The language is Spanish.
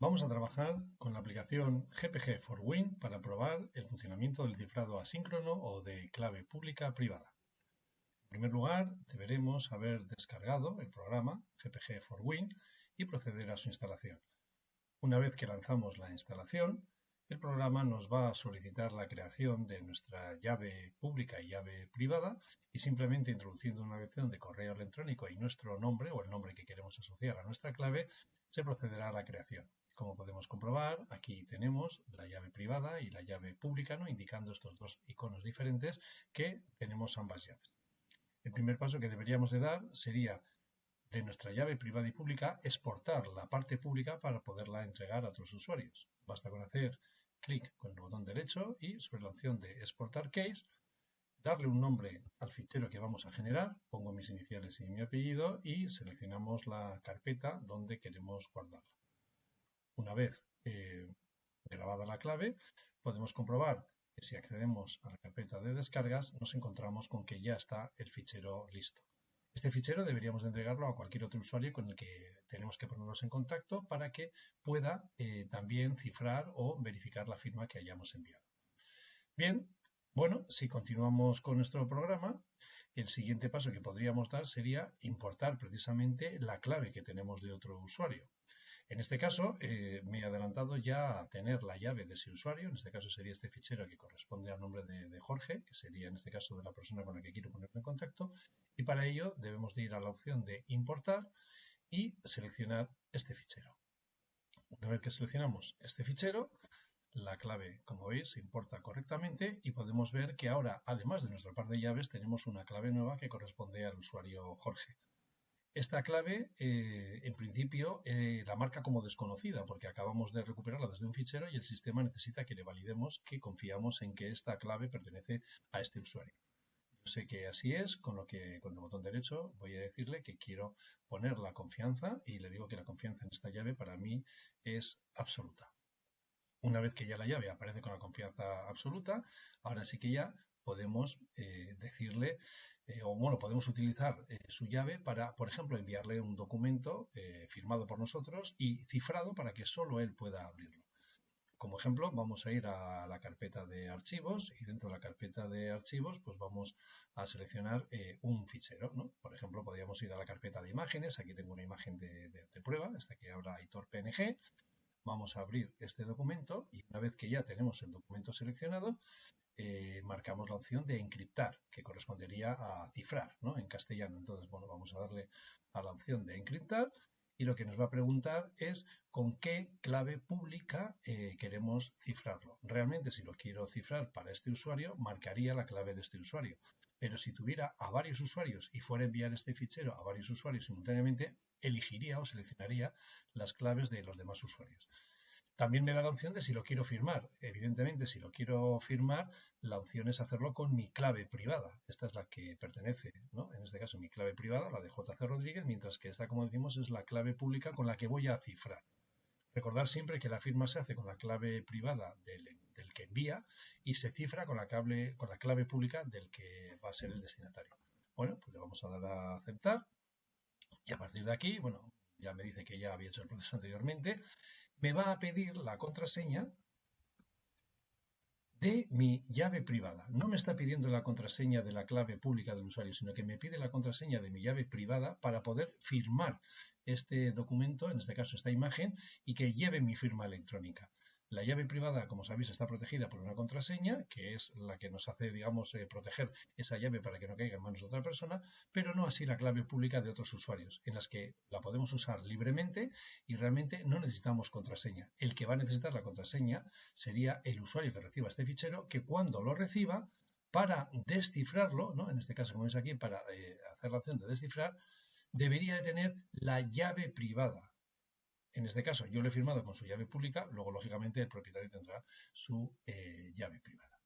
Vamos a trabajar con la aplicación GPG for Win para probar el funcionamiento del cifrado asíncrono o de clave pública privada. En primer lugar, deberemos haber descargado el programa GPG for Win y proceder a su instalación. Una vez que lanzamos la instalación, el programa nos va a solicitar la creación de nuestra llave pública y llave privada y simplemente introduciendo una dirección de correo electrónico y nuestro nombre o el nombre que queremos asociar a nuestra clave, se procederá a la creación. Como podemos comprobar, aquí tenemos la llave privada y la llave pública, ¿no? indicando estos dos iconos diferentes que tenemos ambas llaves. El primer paso que deberíamos de dar sería de nuestra llave privada y pública exportar la parte pública para poderla entregar a otros usuarios. Basta con hacer clic con el botón derecho y sobre la opción de exportar case, darle un nombre al fichero que vamos a generar, pongo mis iniciales y mi apellido y seleccionamos la carpeta donde queremos guardarla. Una vez eh, grabada la clave, podemos comprobar que si accedemos a la carpeta de descargas, nos encontramos con que ya está el fichero listo. Este fichero deberíamos de entregarlo a cualquier otro usuario con el que tenemos que ponernos en contacto para que pueda eh, también cifrar o verificar la firma que hayamos enviado. Bien, bueno, si continuamos con nuestro programa, el siguiente paso que podríamos dar sería importar precisamente la clave que tenemos de otro usuario. En este caso, eh, me he adelantado ya a tener la llave de ese usuario, en este caso sería este fichero que corresponde al nombre de, Jorge, que sería en este caso de la persona con la que quiero ponerme en contacto, y para ello debemos de ir a la opción de importar y seleccionar este fichero. Una vez que seleccionamos este fichero, la clave, como veis, se importa correctamente y podemos ver que ahora, además de nuestro par de llaves, tenemos una clave nueva que corresponde al usuario Jorge. Esta clave, eh, en principio, eh, la marca como desconocida porque acabamos de recuperarla desde un fichero y el sistema necesita que le validemos que confiamos en que esta clave pertenece a este usuario. Yo sé que así es, con lo que con el botón derecho voy a decirle que quiero poner la confianza y le digo que la confianza en esta llave para mí es absoluta. Una vez que ya la llave aparece con la confianza absoluta, ahora sí que ya podemos eh, decirle, eh, o bueno, podemos utilizar eh, su llave para, por ejemplo, enviarle un documento firmado por nosotros y cifrado para que solo él pueda abrirlo. Como ejemplo, vamos a ir a la carpeta de archivos y dentro de la carpeta de archivos, pues vamos a seleccionar un fichero. Por ejemplo, podríamos ir a la carpeta de imágenes. Aquí tengo una imagen de, prueba, esta que ahora Aitor PNG. Vamos a abrir este documento y una vez que ya tenemos el documento seleccionado, eh, marcamos la opción de encriptar, que correspondería a cifrar, ¿no? En castellano. Entonces, bueno, vamos a darle a la opción de encriptar y lo que nos va a preguntar es con qué clave pública eh, queremos cifrarlo. Realmente, si lo quiero cifrar para este usuario, marcaría la clave de este usuario. Pero si tuviera a varios usuarios y fuera a enviar este fichero a varios usuarios simultáneamente, elegiría o seleccionaría las claves de los demás usuarios. También me da la opción de si lo quiero firmar. Evidentemente, si lo quiero firmar, la opción es hacerlo con mi clave privada. Esta es la que pertenece, ¿no? En este caso, mi clave privada, la de JC Rodríguez, mientras que esta, como decimos, es la clave pública con la que voy a cifrar. Recordar siempre que la firma se hace con la clave privada del, que envía y se cifra con la, con la clave pública del que va a ser el destinatario. Bueno, pues le vamos a dar a aceptar y a partir de aquí, bueno, ya me dice que ya había hecho el proceso anteriormente me va a pedir la contraseña de mi llave privada. No me está pidiendo la contraseña de la clave pública del usuario, sino que me pide la contraseña de mi llave privada para poder firmar este documento, en este caso esta imagen, y que lleve mi firma electrónica. La llave privada, como sabéis, está protegida por una contraseña, que es la que nos hace, digamos, eh, proteger esa llave para que no caiga en manos de otra persona, pero no así la clave pública de otros usuarios, en las que la podemos usar libremente y realmente no necesitamos contraseña. El que va a necesitar la contraseña sería el usuario que reciba este fichero, que cuando lo reciba, para descifrarlo, ¿no? en este caso, como veis aquí, para eh, hacer la opción de descifrar, debería de tener la llave privada. En este caso, yo lo he firmado con su llave pública, luego, lógicamente, el propietario tendrá su eh, llave privada.